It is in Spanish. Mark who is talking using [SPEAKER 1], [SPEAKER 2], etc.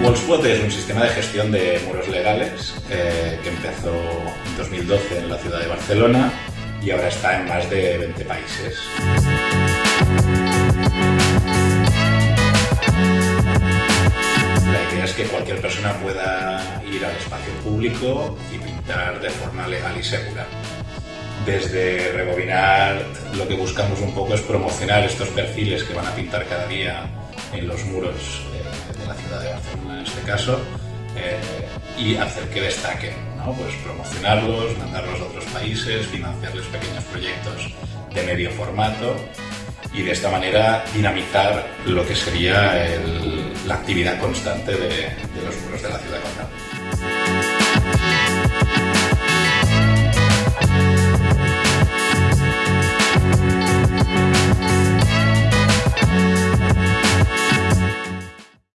[SPEAKER 1] MuSpot es un sistema de gestión de muros legales eh, que empezó en 2012 en la ciudad de Barcelona y ahora está en más de 20 países. La idea es que cualquier persona pueda ir al espacio público y pintar de forma legal y segura. Desde Rebobinar lo que buscamos un poco es promocionar estos perfiles que van a pintar cada día en los muros de, la ciudad de Barcelona en este caso eh, y hacer que destaquen, ¿no? pues promocionarlos, mandarlos a otros países, financiarles pequeños proyectos de medio formato y de esta manera dinamizar lo que sería la actividad constante de, los muros de la ciudad condal.